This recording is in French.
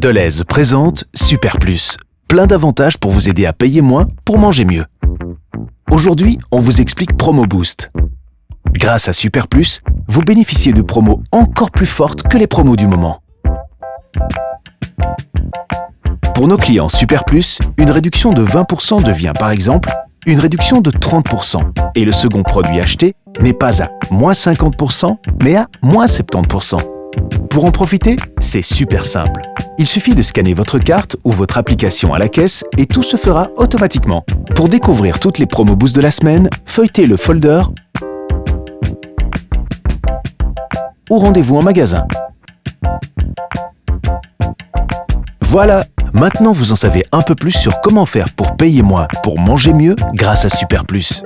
Deleuze présente Super Plus. Plein d'avantages pour vous aider à payer moins pour manger mieux. Aujourd'hui, on vous explique Promo Boost. Grâce à Super Plus, vous bénéficiez de promos encore plus fortes que les promos du moment. Pour nos clients Super Plus, une réduction de 20% devient par exemple une réduction de 30% et le second produit acheté n'est pas à moins 50% mais à moins 70%. Pour en profiter, c'est super simple. Il suffit de scanner votre carte ou votre application à la caisse et tout se fera automatiquement. Pour découvrir toutes les promos boost de la semaine, feuilletez le folder ou rendez-vous en magasin. Voilà, maintenant vous en savez un peu plus sur comment faire pour payer moins, pour manger mieux grâce à Super Plus.